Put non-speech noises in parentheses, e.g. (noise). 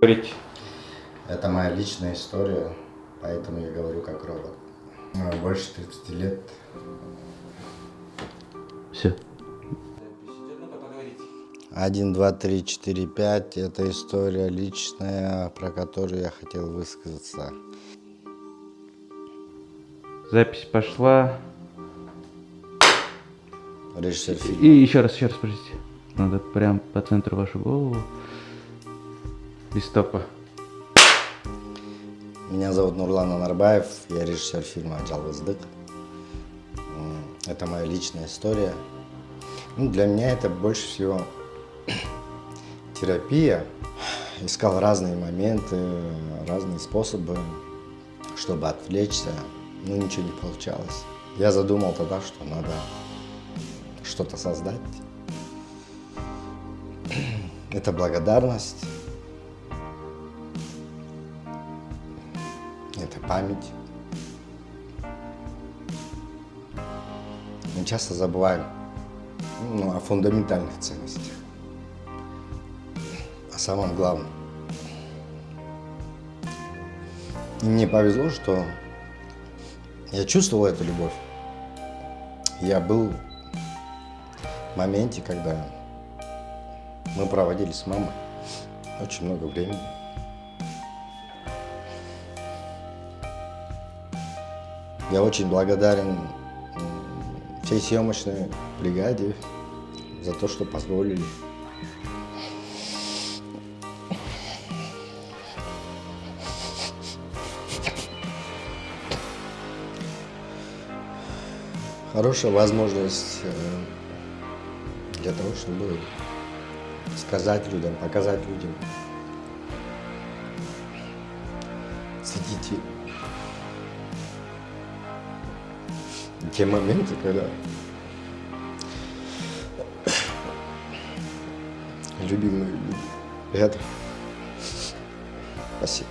Говорить. Это моя личная история, поэтому я говорю как робот. Ну, Больше 30 лет. Все. Один, два, три, четыре, пять. Это история личная, про которую я хотел высказаться. Запись пошла. Режиссер фильма. И еще раз, еще раз, подождите. Надо прям по центру вашу голову. Без. Меня зовут Нурлан Анарбаев, я режиссер фильма «Жалғыздық». М, Это моя личная история. Ну, для меня это больше всего (clears throat) терапия. Искал разные моменты, разные способы, чтобы отвлечься, но ничего не получалось. Я задумал тогда, что надо что-то создать. (clears throat) Это благодарность, это память. Мы часто забываем ну, о фундаментальных ценностях, о самом главном. И мне повезло, что я чувствовал эту любовь. Я был в моменте, когда мы проводили с мамой очень много времени. Я очень благодарен всей съемочной бригаде за то, что позволили. Хорошая возможность э, для того, чтобы сказать людям, показать людям. Цените те моменты, когда любимые люди рядом. Спасибо.